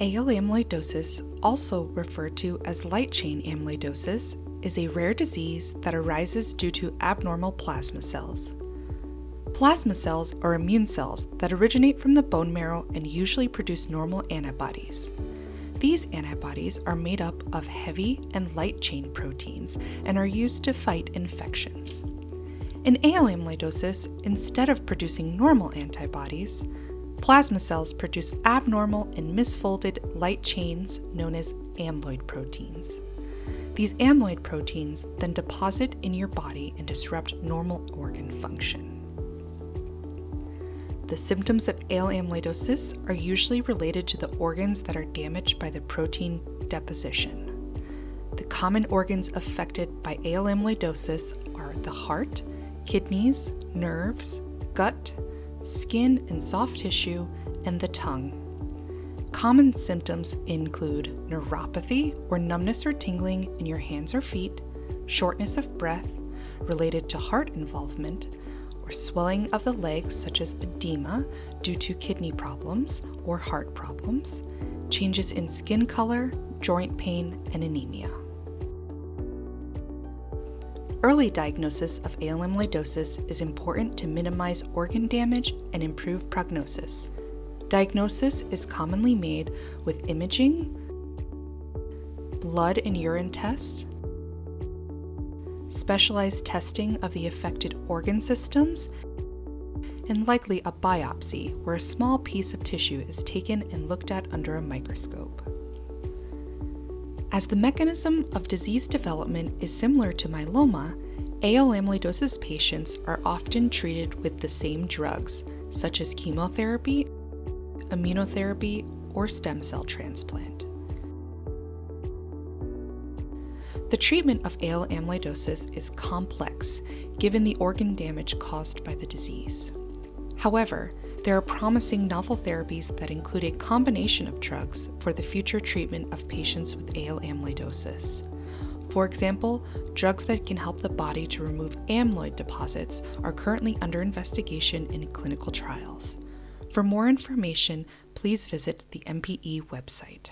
AL amyloidosis, also referred to as light chain amyloidosis, is a rare disease that arises due to abnormal plasma cells. Plasma cells are immune cells that originate from the bone marrow and usually produce normal antibodies. These antibodies are made up of heavy and light chain proteins and are used to fight infections. In AL amyloidosis, instead of producing normal antibodies, plasma cells produce abnormal and misfolded light chains known as amyloid proteins. These amyloid proteins then deposit in your body and disrupt normal organ function. The symptoms of AL amyloidosis are usually related to the organs that are damaged by the protein deposition. The common organs affected by AL amyloidosis are the heart, kidneys, nerves, gut, skin and soft tissue, and the tongue. Common symptoms include neuropathy or numbness or tingling in your hands or feet, shortness of breath related to heart involvement, or swelling of the legs, such as edema due to kidney problems or heart problems, changes in skin color, joint pain, and anemia. Early diagnosis of AL amyloidosis is important to minimize organ damage and improve prognosis. Diagnosis is commonly made with imaging, blood and urine tests, specialized testing of the affected organ systems, and likely a biopsy where a small piece of tissue is taken and looked at under a microscope. As the mechanism of disease development is similar to myeloma, AL amyloidosis patients are often treated with the same drugs, such as chemotherapy, immunotherapy, or stem cell transplant. The treatment of AL amyloidosis is complex given the organ damage caused by the disease. However, there are promising novel therapies that include a combination of drugs for the future treatment of patients with AL amyloidosis. For example, drugs that can help the body to remove amyloid deposits are currently under investigation in clinical trials. For more information, please visit the MPE website.